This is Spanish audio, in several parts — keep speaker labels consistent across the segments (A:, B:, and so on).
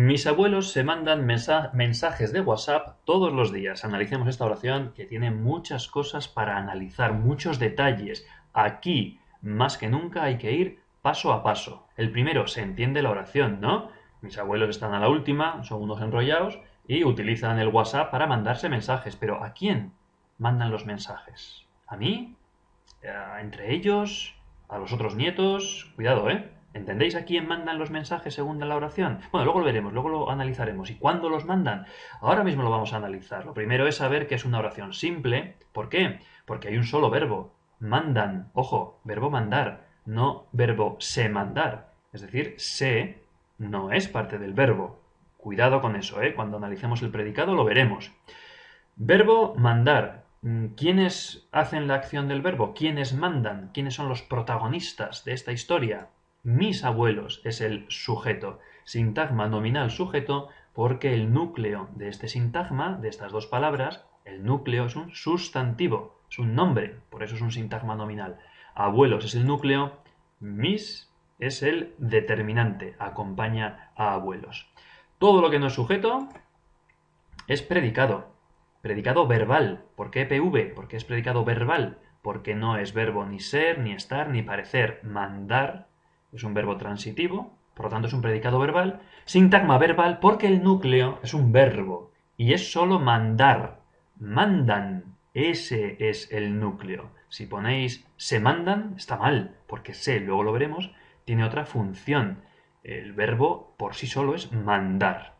A: Mis abuelos se mandan mensajes de WhatsApp todos los días. Analicemos esta oración que tiene muchas cosas para analizar, muchos detalles. Aquí, más que nunca, hay que ir paso a paso. El primero, se entiende la oración, ¿no? Mis abuelos están a la última, son unos enrollados y utilizan el WhatsApp para mandarse mensajes. Pero ¿a quién mandan los mensajes? ¿A mí? ¿Entre ellos? ¿A los otros nietos? Cuidado, ¿eh? ¿Entendéis a quién mandan los mensajes según la oración? Bueno, luego lo veremos, luego lo analizaremos. ¿Y cuándo los mandan? Ahora mismo lo vamos a analizar. Lo primero es saber que es una oración simple. ¿Por qué? Porque hay un solo verbo. Mandan. Ojo, verbo mandar, no verbo se mandar. Es decir, se no es parte del verbo. Cuidado con eso, ¿eh? Cuando analicemos el predicado lo veremos. Verbo mandar. ¿Quiénes hacen la acción del verbo? ¿Quiénes mandan? ¿Quiénes son los protagonistas de esta historia? Mis abuelos es el sujeto. Sintagma nominal sujeto porque el núcleo de este sintagma, de estas dos palabras, el núcleo es un sustantivo, es un nombre, por eso es un sintagma nominal. Abuelos es el núcleo, mis es el determinante, acompaña a abuelos. Todo lo que no es sujeto es predicado, predicado verbal. ¿Por qué PV? Porque es predicado verbal, porque no es verbo ni ser, ni estar, ni parecer. Mandar es un verbo transitivo, por lo tanto es un predicado verbal. Sintagma verbal porque el núcleo es un verbo y es solo mandar. Mandan. Ese es el núcleo. Si ponéis se mandan, está mal, porque se, luego lo veremos, tiene otra función. El verbo por sí solo es mandar.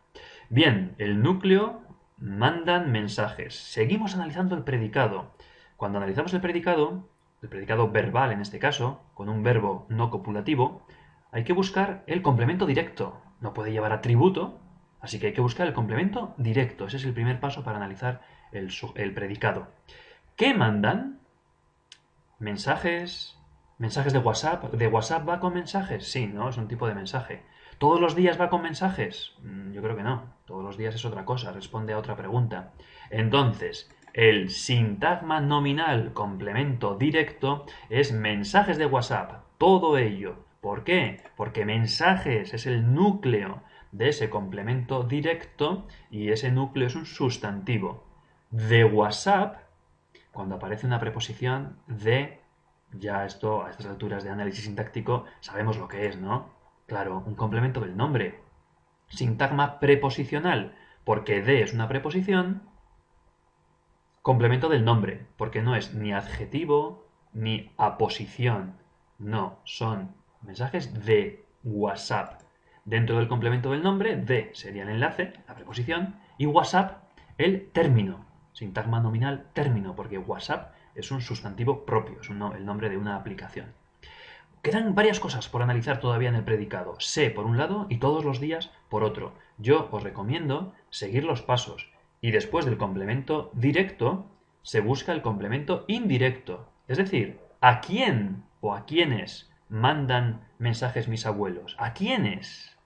A: Bien, el núcleo mandan mensajes. Seguimos analizando el predicado. Cuando analizamos el predicado, el predicado verbal en este caso, con un verbo no copulativo, hay que buscar el complemento directo. No puede llevar atributo, así que hay que buscar el complemento directo. Ese es el primer paso para analizar el, el predicado. ¿Qué mandan? Mensajes. ¿Mensajes de WhatsApp? ¿De WhatsApp va con mensajes? Sí, ¿no? Es un tipo de mensaje. ¿Todos los días va con mensajes? Mm, yo creo que no. Todos los días es otra cosa, responde a otra pregunta. Entonces, el sintagma nominal complemento directo es mensajes de WhatsApp, todo ello. ¿Por qué? Porque mensajes es el núcleo de ese complemento directo y ese núcleo es un sustantivo. De WhatsApp, cuando aparece una preposición de, ya esto a estas alturas de análisis sintáctico sabemos lo que es, ¿no? Claro, un complemento del nombre. Sintagma preposicional, porque de es una preposición Complemento del nombre, porque no es ni adjetivo ni aposición. No, son mensajes de WhatsApp. Dentro del complemento del nombre, de sería el enlace, la preposición, y WhatsApp el término. Sintagma nominal término, porque WhatsApp es un sustantivo propio, es el nombre de una aplicación. Quedan varias cosas por analizar todavía en el predicado. Sé por un lado y todos los días por otro. Yo os recomiendo seguir los pasos y después del complemento directo se busca el complemento indirecto. Es decir, ¿a quién o a quiénes mandan mensajes mis abuelos? ¿A quiénes?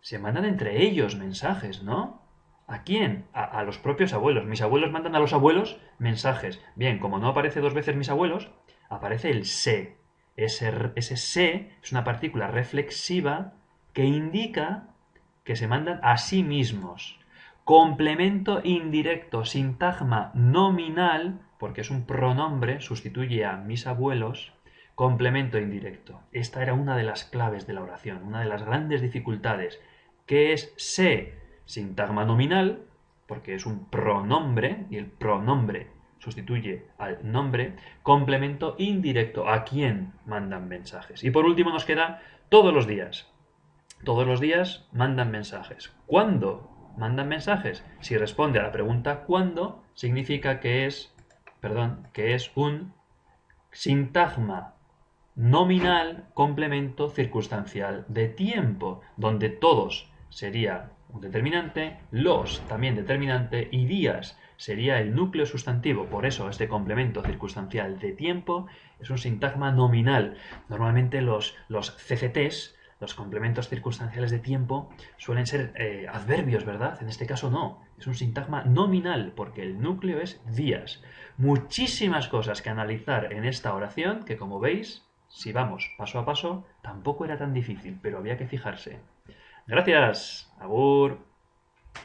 A: Se mandan entre ellos mensajes, ¿no? ¿A quién? A, los propios abuelos. Mis abuelos mandan a los abuelos mensajes. Bien, como no aparece dos veces mis abuelos, aparece el se. Ese, ese se es una partícula reflexiva que indica que se mandan a sí mismos. Complemento indirecto, sintagma nominal, porque es un pronombre, sustituye a mis abuelos, complemento indirecto. Esta era una de las claves de la oración, una de las grandes dificultades, que es se, sintagma nominal, porque es un pronombre, y el pronombre sustituye al nombre, complemento indirecto, a quién mandan mensajes. Y por último nos queda todos los días. Todos los días mandan mensajes. ¿Cuándo mandan mensajes. Si responde a la pregunta ¿cuándo? significa que es, perdón, que es un sintagma nominal complemento circunstancial de tiempo, donde todos sería un determinante, los también determinante y días sería el núcleo sustantivo. Por eso este complemento circunstancial de tiempo es un sintagma nominal. Normalmente los, los CCTs los complementos circunstanciales de tiempo suelen ser eh, adverbios, ¿verdad? En este caso no, es un sintagma nominal porque el núcleo es días. Muchísimas cosas que analizar en esta oración que como veis, si vamos paso a paso, tampoco era tan difícil, pero había que fijarse. Gracias. Agur.